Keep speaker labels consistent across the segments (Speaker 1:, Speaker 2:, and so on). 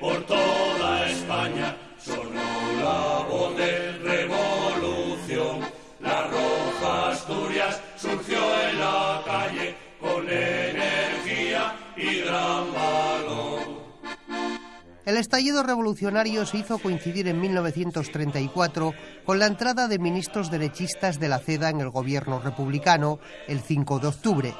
Speaker 1: por toda España sonó la voz de revolución. La roja Asturias surgió en la calle con energía y gran valor.
Speaker 2: El estallido revolucionario se hizo coincidir en 1934 con la entrada de ministros derechistas de la CEDA en el gobierno republicano el 5 de octubre.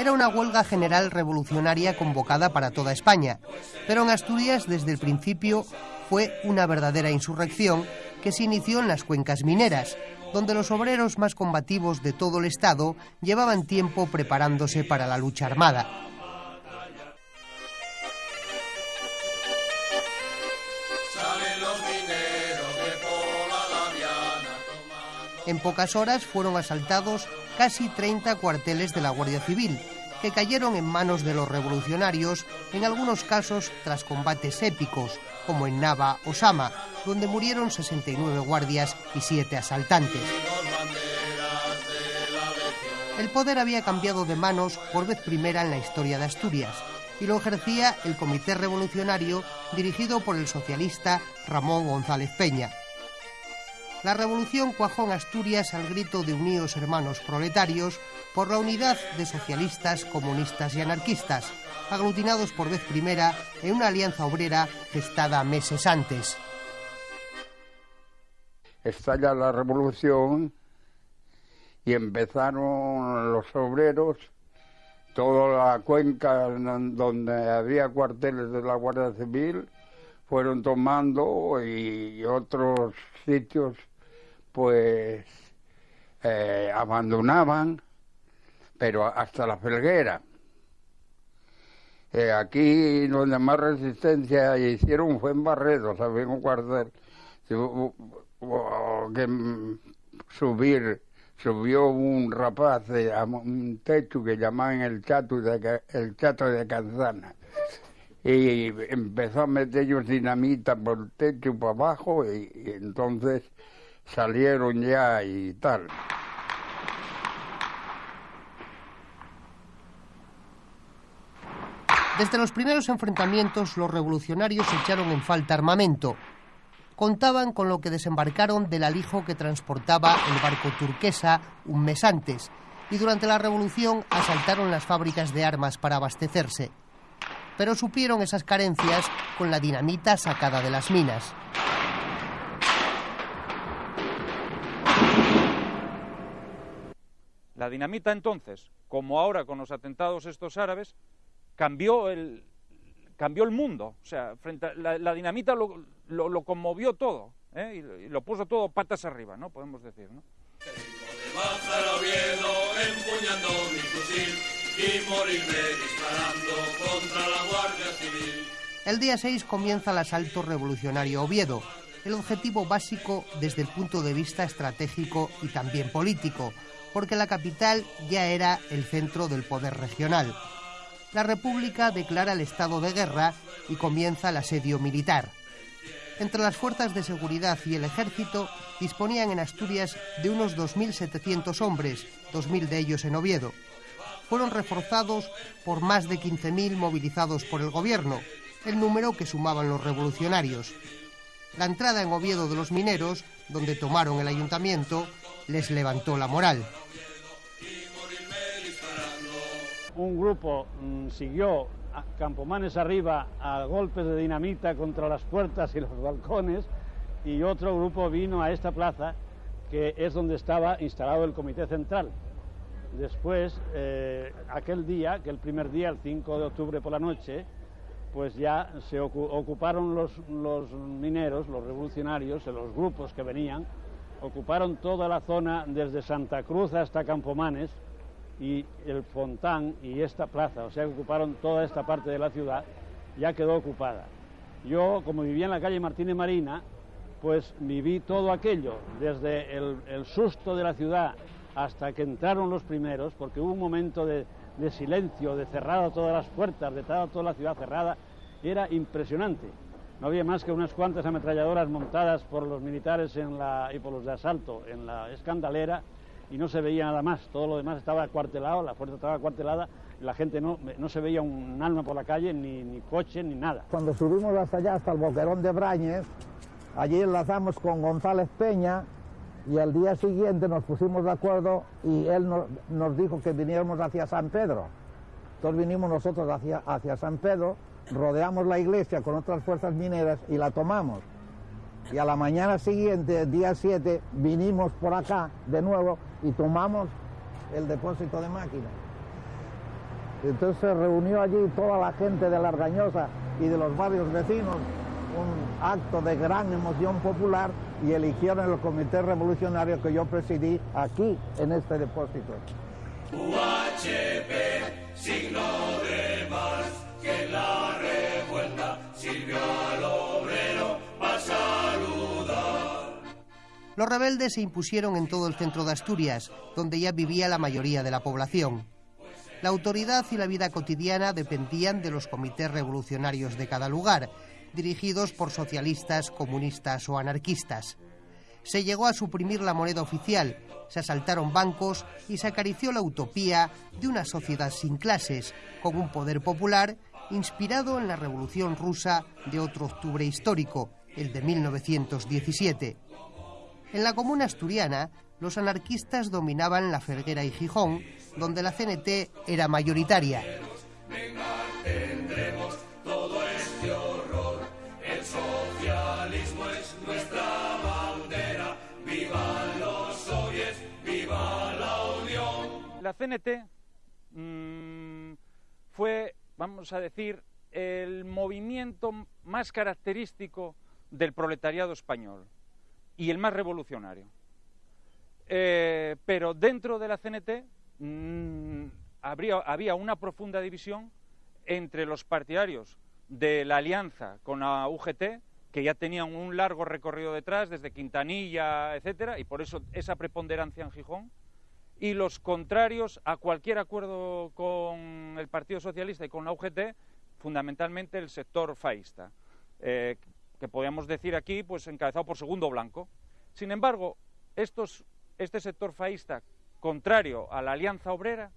Speaker 2: Era una huelga general revolucionaria convocada para toda España, pero en Asturias desde el principio fue una verdadera insurrección que se inició en las cuencas mineras, donde los obreros más combativos de todo el Estado llevaban tiempo preparándose para la lucha armada. En pocas horas fueron asaltados casi 30 cuarteles de la Guardia Civil, que cayeron en manos de los revolucionarios, en algunos casos tras combates épicos, como en Nava o Sama, donde murieron 69 guardias y 7 asaltantes. El poder había cambiado de manos por vez primera en la historia de Asturias y lo ejercía el Comité Revolucionario dirigido por el socialista Ramón González Peña. La revolución cuajó en Asturias al grito de unidos hermanos proletarios por la unidad de socialistas, comunistas y anarquistas, aglutinados por vez primera en una alianza obrera gestada meses antes.
Speaker 3: Estalla la revolución y empezaron los obreros, toda la cuenca donde había cuarteles de la Guardia Civil, fueron tomando y otros sitios pues eh, abandonaban, pero hasta la felguera. Eh, aquí donde más resistencia hicieron fue en Barredo, ¿sabes? Un cuartel. Que subir, subió un rapaz a un techo que llamaban el chato de, el chato de Canzana. Y empezó a meter ellos dinamita por el techo para abajo y entonces salieron ya y tal.
Speaker 2: Desde los primeros enfrentamientos, los revolucionarios echaron en falta armamento. Contaban con lo que desembarcaron del alijo que transportaba el barco turquesa un mes antes, y durante la revolución asaltaron las fábricas de armas para abastecerse. Pero supieron esas carencias con la dinamita sacada de las minas.
Speaker 4: La dinamita entonces, como ahora con los atentados estos árabes, cambió el, cambió el mundo. O sea, frente a la, dinamita lo, conmovió todo ¿eh? y, lo puso todo patas arriba, ¿no? Podemos decir, ¿no?
Speaker 2: El día 6 comienza el asalto revolucionario Oviedo, el objetivo básico desde el punto de vista estratégico y también político, porque la capital ya era el centro del poder regional. La República declara el estado de guerra y comienza el asedio militar. Entre las fuerzas de seguridad y el ejército disponían en Asturias de unos 2.700 hombres, 2.000 de ellos en Oviedo. Fueron reforzados por más de 15.000 movilizados por el gobierno, el número que sumaban los revolucionarios. La entrada en Oviedo de los mineros, donde tomaron el ayuntamiento, les levantó la moral.
Speaker 5: Un grupo mm, siguió a Campomanes arriba a golpes de dinamita contra las puertas y los balcones y otro grupo vino a esta plaza que es donde estaba instalado el Comité Central. Después, eh, aquel día, que el primer día, el 5 de octubre por la noche, pues ya se ocuparon los, los mineros, los revolucionarios, los grupos que venían, ocuparon toda la zona desde Santa Cruz hasta Campomanes y el Fontán y esta plaza, o sea, ocuparon toda esta parte de la ciudad, ya quedó ocupada. Yo, como vivía en la calle Martínez Marina, pues viví todo aquello, desde el, susto de la ciudad hasta que entraron los primeros, porque hubo un momento de, silencio, de cerrada todas las puertas, de toda la ciudad cerrada, era impresionante. No había más que unas cuantas ametralladoras montadas por los militares en la, y por los de asalto en la escandalera y no se veía nada más. Todo lo demás estaba acuartelado, la fuerza estaba acuartelada la gente no, no se veía un alma por la calle, ni, ni coche, ni nada.
Speaker 6: Cuando subimos hasta allá, hasta el boquerón de Brañez, allí enlazamos con González Peña y al día siguiente nos pusimos de acuerdo y él nos dijo que viniéramos hacia San Pedro. Entonces vinimos nosotros hacia, hacia San Pedro, rodeamos la iglesia con otras fuerzas mineras y la tomamos. Y a la mañana siguiente, día 7, vinimos por acá de nuevo y tomamos el depósito de máquinas. Entonces se reunió allí toda la gente de la Argañosa y de los barrios vecinos, un acto de gran emoción popular y eligieron el comité revolucionario que yo presidí aquí en este depósito.
Speaker 1: UHP,
Speaker 2: Los rebeldes se impusieron en todo el centro de Asturias, donde ya vivía la mayoría de la población. La autoridad y la vida cotidiana dependían de los comités revolucionarios de cada lugar, dirigidos por socialistas, comunistas o anarquistas. Se llegó a suprimir la moneda oficial, se asaltaron bancos y se acarició la utopía de una sociedad sin clases, con un poder popular inspirado en la Revolución rusa de otro octubre histórico, el de 1917. En la comuna asturiana, los anarquistas dominaban la Ferguera y Gijón, donde la CNT era mayoritaria.
Speaker 1: La
Speaker 4: CNT mm, fue, vamos a decir, el movimiento más característico del proletariado español y el más revolucionario. Eh, pero dentro de la CNT mm, había una profunda división entre los partidarios de la alianza con la UGT, que ya tenían un largo recorrido detrás, desde Quintanilla, etcétera, y por eso esa preponderancia en Gijón, y los contrarios a cualquier acuerdo con el Partido Socialista y con la UGT, fundamentalmente el sector faísta, eh, que podríamos decir aquí, pues encabezado por Segundo Blanco. Sin embargo, este sector faísta, contrario a la Alianza Obrera,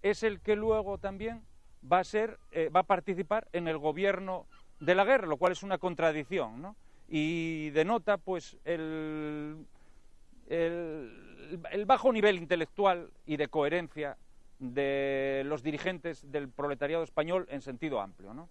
Speaker 4: es el que luego también va a ser, eh, participar en el gobierno de la guerra, lo cual es una contradicción, ¿no? Y denota, pues, el, el bajo nivel intelectual y de coherencia de los dirigentes del proletariado español en sentido amplio, ¿no?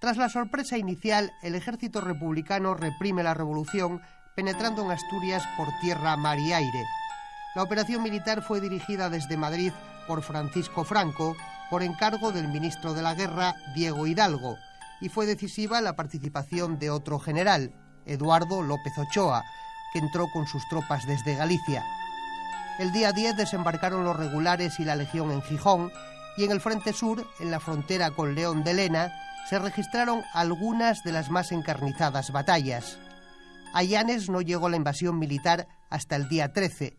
Speaker 2: Tras la sorpresa inicial, el ejército republicano reprime la revolución, penetrando en Asturias por tierra, mar y aire. La operación militar fue dirigida desde Madrid por Francisco Franco, por encargo del ministro de la Guerra, Diego Hidalgo, y fue decisiva la participación de otro general, Eduardo López Ochoa, que entró con sus tropas desde Galicia. El día 10 desembarcaron los regulares y la Legión en Gijón, y en el Frente Sur, en la frontera con León de Lena, se registraron algunas de las más encarnizadas batallas. A Llanes no llegó la invasión militar hasta el día 13.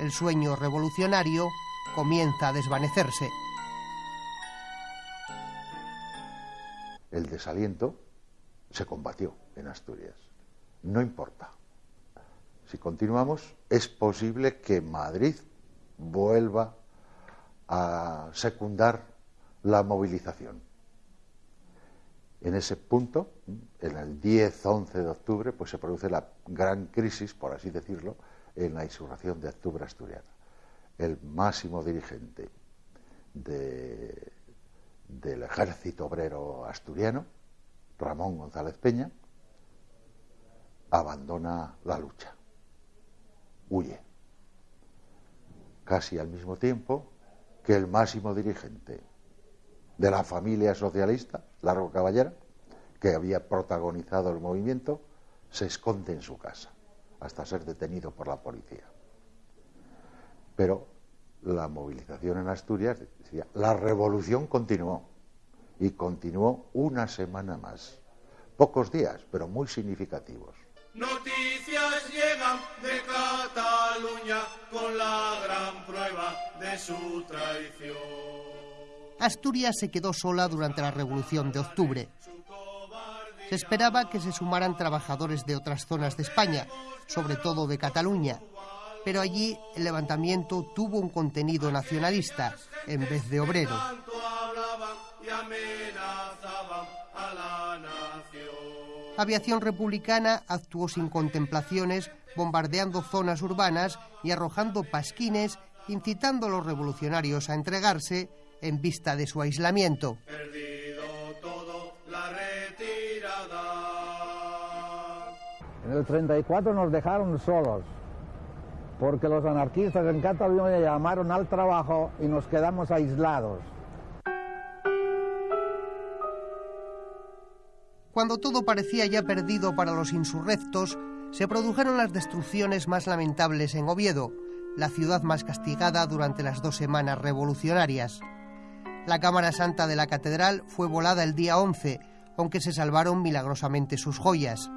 Speaker 2: El sueño revolucionario comienza a desvanecerse.
Speaker 7: El desaliento se combatió en Asturias. No importa. Si continuamos, es posible que Madrid vuelva a secundar la movilización. En ese punto, en el 10-11 de octubre, pues se produce la gran crisis, por así decirlo, en la insurrección de octubre asturiana. El máximo dirigente de, del ejército obrero asturiano, Ramón González Peña, abandona la lucha, huye. Casi al mismo tiempo que el máximo dirigente de la familia socialista, Largo Caballera, que había protagonizado el movimiento, se esconde en su casa hasta ser detenido por la policía. Pero la movilización en Asturias, la revolución continuó y continuó una semana más. Pocos días, pero muy significativos.
Speaker 1: Noticias llegan de Cataluña con la gran prueba de su traición.
Speaker 2: Asturias se quedó sola durante la Revolución de Octubre. Se esperaba que se sumaran trabajadores de otras zonas de España, sobre todo de Cataluña, pero allí el levantamiento tuvo un contenido nacionalista en vez de obrero. Aviación republicana actuó sin contemplaciones, bombardeando zonas urbanas y arrojando pasquines, incitando a los revolucionarios a entregarse en vista de su aislamiento.
Speaker 6: En el 34 nos dejaron solos, porque los anarquistas en Cataluña llamaron al trabajo y nos quedamos aislados.
Speaker 2: Cuando todo parecía ya perdido para los insurrectos, se produjeron las destrucciones más lamentables en Oviedo, la ciudad más castigada durante las dos semanas revolucionarias. La Cámara Santa de la Catedral fue volada el día 11, aunque se salvaron milagrosamente sus joyas.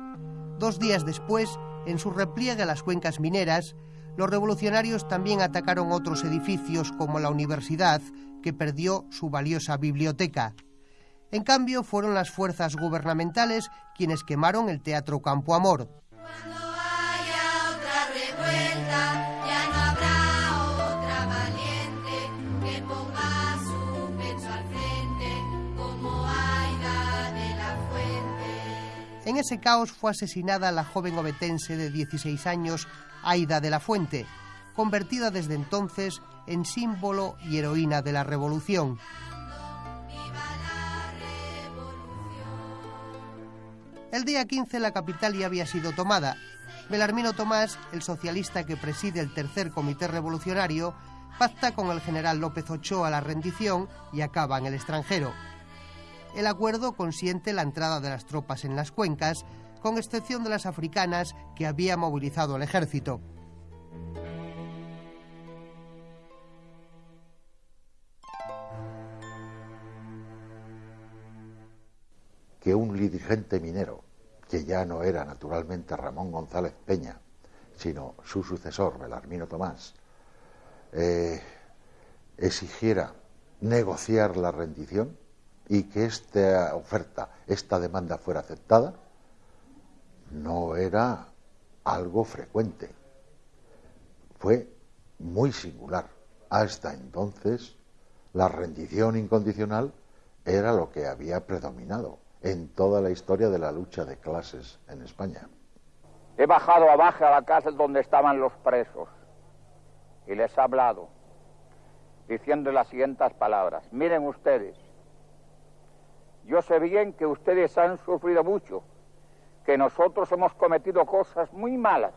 Speaker 2: Dos días después, en su repliegue a las cuencas mineras, los revolucionarios también atacaron otros edificios como la universidad, que perdió su valiosa biblioteca. En cambio, fueron las fuerzas gubernamentales quienes quemaron el Teatro Campo Amor. En ese caos fue asesinada la joven obetense de 16 años, Aida de la Fuente, convertida desde entonces en símbolo y heroína de la revolución. El día 15 la capital ya había sido tomada. Belarmino Tomás, el socialista que preside el tercer comité revolucionario, pacta con el general López Ochoa la rendición y acaba en el extranjero. El acuerdo consiente la entrada de las tropas en las cuencas, con excepción de las africanas que había movilizado el ejército.
Speaker 7: que un dirigente minero, que ya no era naturalmente Ramón González Peña, sino su sucesor, Belarmino Tomás, eh, exigiera negociar la rendición y que esta oferta, esta demanda fuera aceptada, no era algo frecuente. Fue muy singular. Hasta entonces, la rendición incondicional era lo que había predominado en toda la historia de la lucha de clases en España.
Speaker 8: He bajado abajo a la casa donde estaban los presos y les he hablado diciendo las siguientes palabras. Miren ustedes, yo sé bien que ustedes han sufrido mucho, que nosotros hemos cometido cosas muy malas.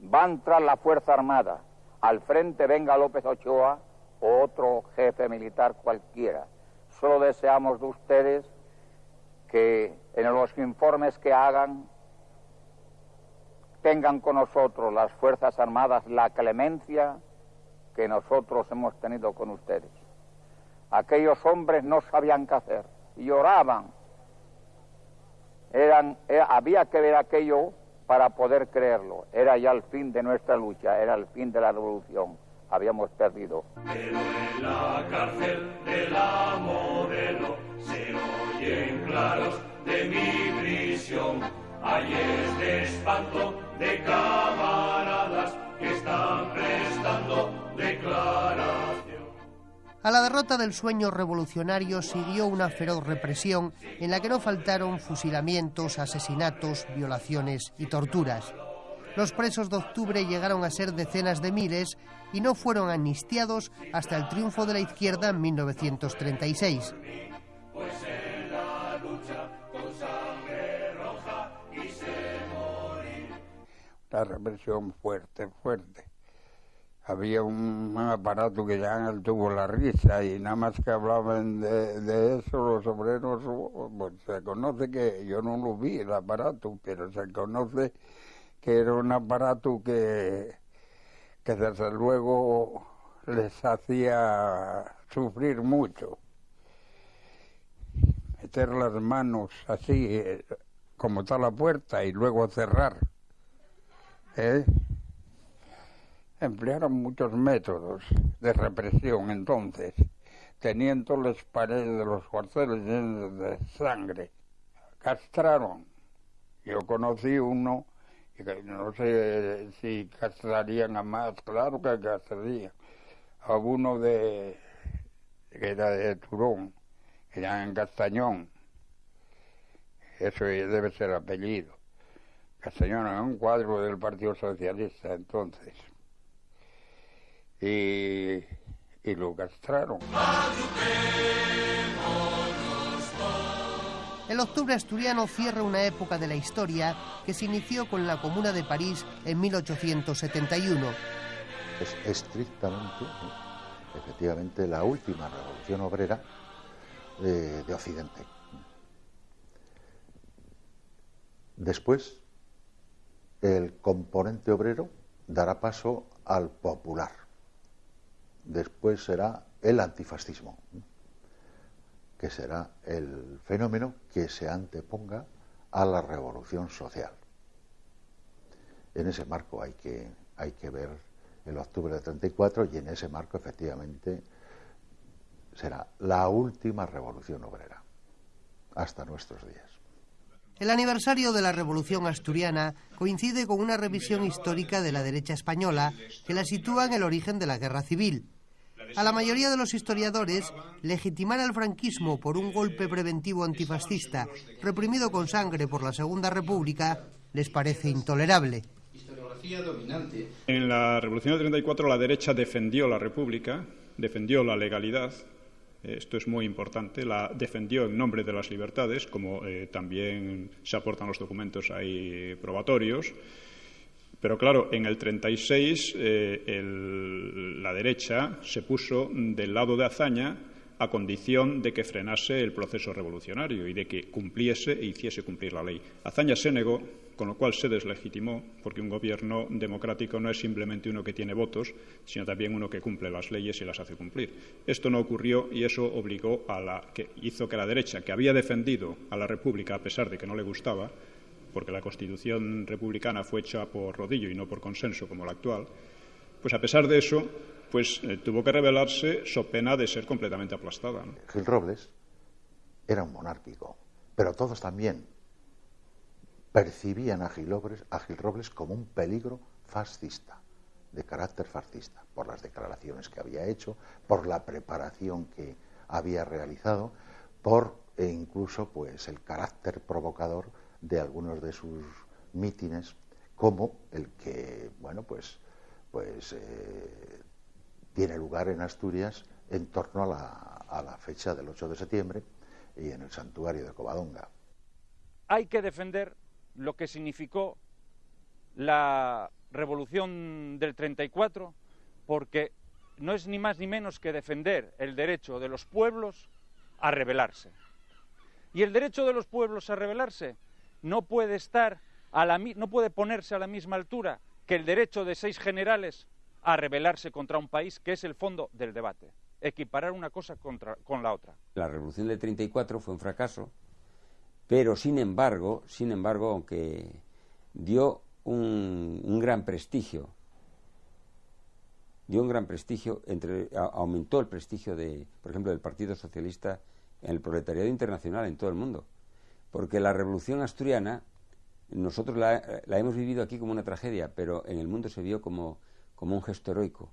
Speaker 8: Van tras la Fuerza Armada, al frente venga López Ochoa o otro jefe militar cualquiera. Solo deseamos de ustedes que en los informes que hagan tengan con nosotros las Fuerzas Armadas la clemencia que nosotros hemos tenido con ustedes. Aquellos hombres no sabían qué hacer, lloraban. Eran, eh, había que ver aquello para poder creerlo. Era ya el fin de nuestra lucha, era el fin de la revolución. Habíamos perdido.
Speaker 1: Pero en la cárcel de la se oyen claros de mi prisión. Hay de espanto de camaradas que están prestando declaración.
Speaker 2: A la derrota del sueño revolucionario siguió una feroz represión en la que no faltaron fusilamientos, asesinatos, violaciones y torturas. Los presos de octubre llegaron a ser decenas de miles y no fueron amnistiados hasta el triunfo de la izquierda en 1936.
Speaker 3: La represión fuerte, fuerte. Había un, aparato que llaman el tubo la risa y nada más que hablaban de, eso los obreros, pues se conoce que yo no lo vi el aparato, pero se conoce que era un aparato que, que desde luego les hacía sufrir mucho. Meter las manos así, eh, como está la puerta, y luego cerrar. ¿eh? Emplearon muchos métodos de represión entonces, teniendo las paredes de los cuarteles llenas de sangre castraron. Yo conocí uno, no sé si castrarían a más, claro que castrarían, a uno de, que era de Turón, era en Castañón. Eso debe ser apellido. Castañón era un cuadro del Partido Socialista entonces. Y, y lo castraron.
Speaker 2: El octubre asturiano cierra una época de la historia que se inició con la Comuna de París en 1871.
Speaker 7: Es estrictamente, efectivamente, la última revolución obrera de, de Occidente. Después, el componente obrero dará paso al popular. Después será el antifascismo que será el fenómeno que se anteponga a la revolución social. En ese marco hay que, ver el octubre de 34 y en ese marco efectivamente será la última revolución obrera hasta nuestros días.
Speaker 2: El aniversario de la Revolución Asturiana coincide con una revisión histórica de la derecha española que la sitúa en el origen de la guerra civil. A la mayoría de los historiadores, legitimar al franquismo por un golpe preventivo antifascista reprimido con sangre por la Segunda República les parece intolerable.
Speaker 9: En la Revolución del 34 la derecha defendió la República, defendió la legalidad, esto es muy importante, la defendió en nombre de las libertades, como eh, también se aportan los documentos ahí probatorios, pero claro, en el 36 eh, el, la derecha se puso del lado de Azaña a condición de que frenase el proceso revolucionario y de que cumpliese e hiciese cumplir la ley. Azaña se negó, con lo cual se deslegitimó, porque un gobierno democrático no es simplemente uno que tiene votos, sino también uno que cumple las leyes y las hace cumplir. Esto no ocurrió y eso obligó a la que hizo que la derecha, que había defendido a la República a pesar de que no le gustaba, porque la Constitución republicana fue hecha por rodillo y no por consenso como la actual, pues a pesar de eso, pues eh, tuvo que rebelarse so pena de ser completamente aplastada.
Speaker 7: Gil Robles era un monárquico, pero todos también percibían a Gil, Robles, a Gil Robles como un peligro fascista, de carácter fascista, por las declaraciones que había hecho, por la preparación que había realizado, por e incluso pues el carácter provocador de algunos de sus mítines, como el que, bueno, pues, pues eh, tiene lugar en Asturias en torno a la, a la fecha del 8 de septiembre y en el santuario de Covadonga.
Speaker 4: Hay que defender lo que significó la revolución del 34, porque no es ni más ni menos que defender el derecho de los pueblos a rebelarse. Y el derecho de los pueblos a rebelarse no puede estar a la, no puede ponerse a la misma altura que el derecho de seis generales a rebelarse contra un país, que es el fondo del debate. Equiparar una cosa contra, con la otra.
Speaker 10: La revolución del 34 fue un fracaso, pero sin embargo, sin embargo, aunque dio un, un gran prestigio, dio un gran prestigio, entre, aumentó el prestigio de, por ejemplo, del Partido Socialista en el proletariado internacional en todo el mundo porque la revolución asturiana nosotros la, hemos vivido aquí como una tragedia, pero en el mundo se vio como, como un gesto heroico.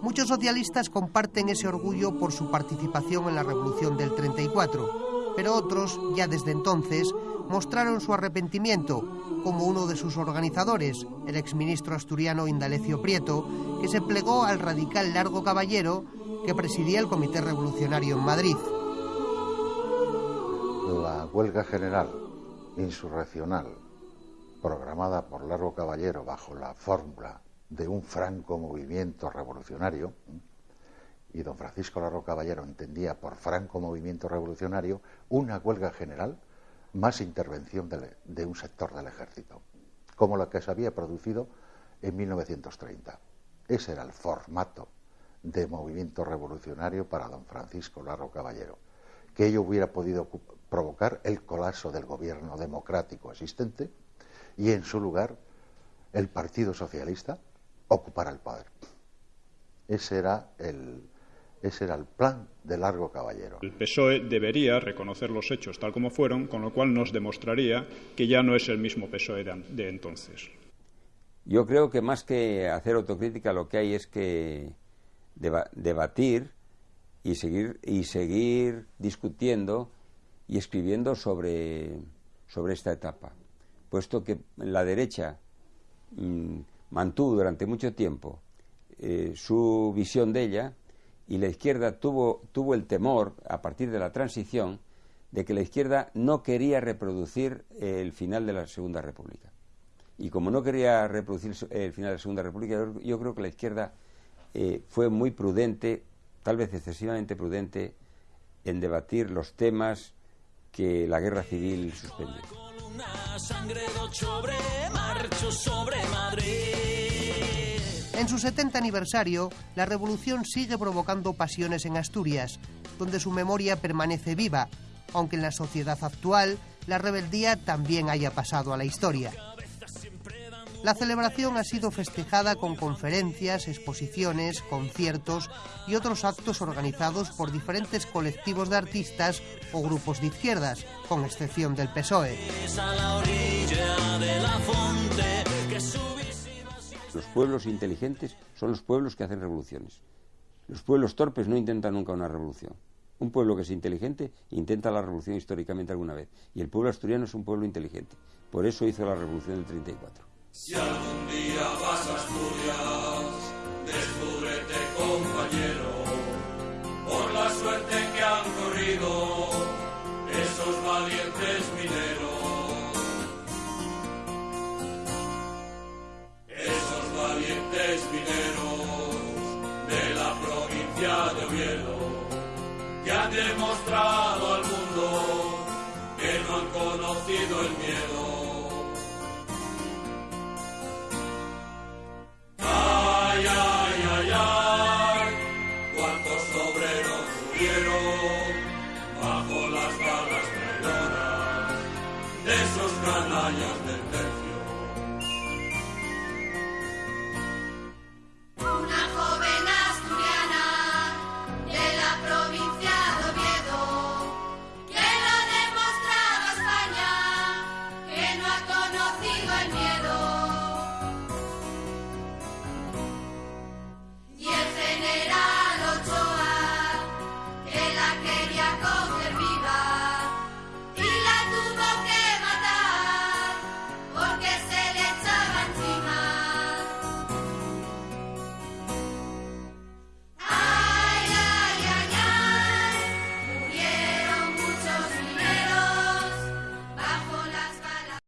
Speaker 2: Muchos socialistas comparten ese orgullo por su participación en la revolución del 34, pero otros, ya desde entonces, mostraron su arrepentimiento, como uno de sus organizadores, el exministro asturiano Indalecio Prieto, que se plegó al radical Largo Caballero que presidía el Comité Revolucionario en Madrid
Speaker 7: la huelga general insurreccional programada por Largo Caballero bajo la fórmula de un franco movimiento revolucionario, y don Francisco Largo Caballero entendía por franco movimiento revolucionario una huelga general más intervención de, de un sector del ejército, como la que se había producido en 1930. Ese era el formato de movimiento revolucionario para don Francisco Largo Caballero. Que ello hubiera podido provocar el colapso del gobierno democrático existente y en su lugar el Partido Socialista ocupara el poder. Ese era el, Ese era el plan de Largo Caballero.
Speaker 9: El PSOE debería reconocer los hechos tal como fueron, con lo cual nos demostraría que ya no es el mismo PSOE de, entonces.
Speaker 10: Yo creo que más que hacer autocrítica lo que hay es que debatir y seguir, y seguir discutiendo y escribiendo sobre, sobre esta etapa, puesto que la derecha mm, mantuvo durante mucho tiempo eh, su visión de ella y la izquierda tuvo, tuvo el temor, a partir de la transición, de que la izquierda no quería reproducir el final de la Segunda República. Y como no quería reproducir el final de la Segunda República, yo, creo que la izquierda eh, fue muy prudente, tal vez excesivamente prudente, en debatir los temas que la guerra civil suspendió.
Speaker 2: En su 70 aniversario, la revolución sigue provocando pasiones en Asturias, donde su memoria permanece viva, aunque en la sociedad actual la rebeldía también haya pasado a la historia. La celebración ha sido festejada con conferencias, exposiciones, conciertos y otros actos organizados por diferentes colectivos de artistas o grupos de izquierdas, con excepción del PSOE.
Speaker 10: Los pueblos inteligentes son los pueblos que hacen revoluciones. Los pueblos torpes no intentan nunca una revolución. Un pueblo que es inteligente intenta la revolución históricamente alguna vez. Y el pueblo asturiano es un pueblo inteligente. Por eso hizo la revolución del 34.
Speaker 1: Si algún día vas a Asturias, descúbrete compañero,